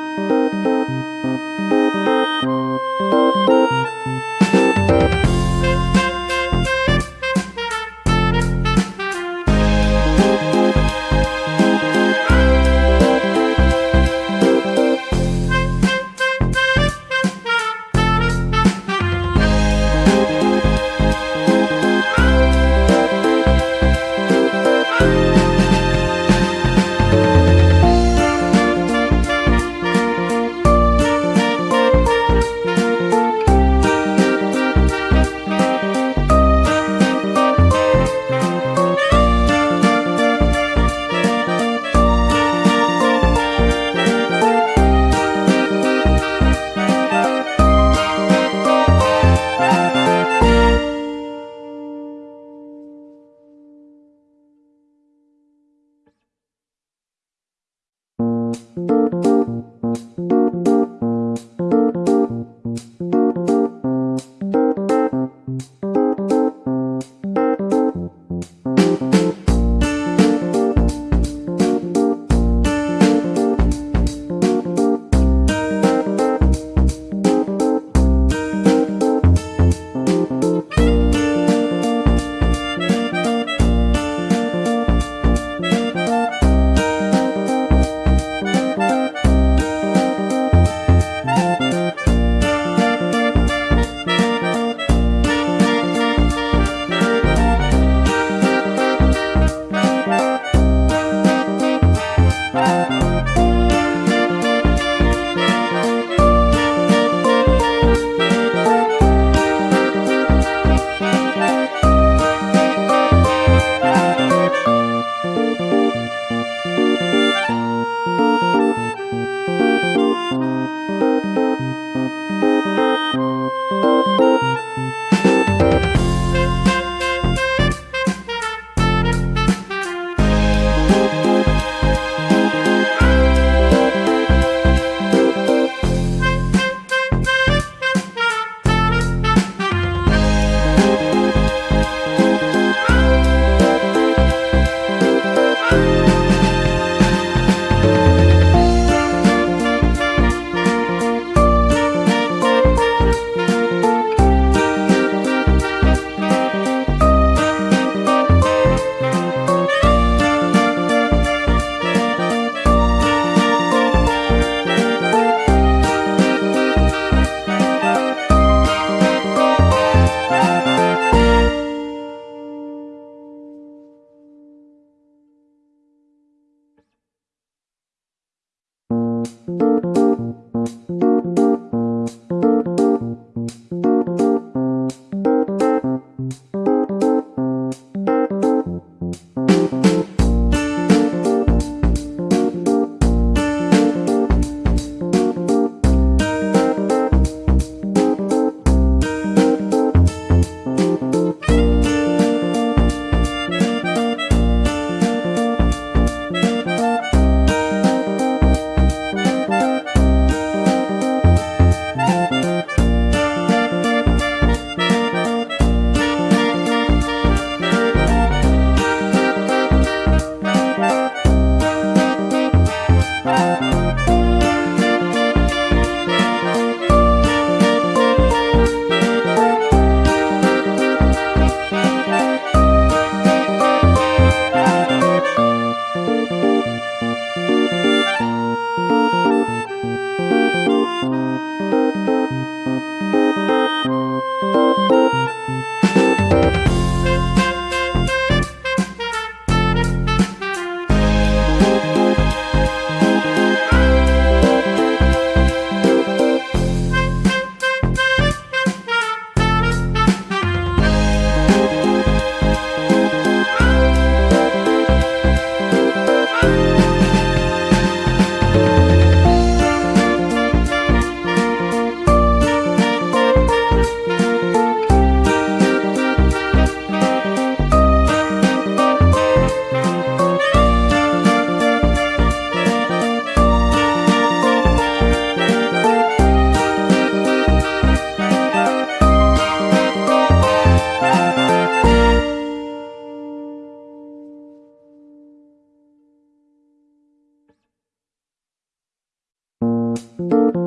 you you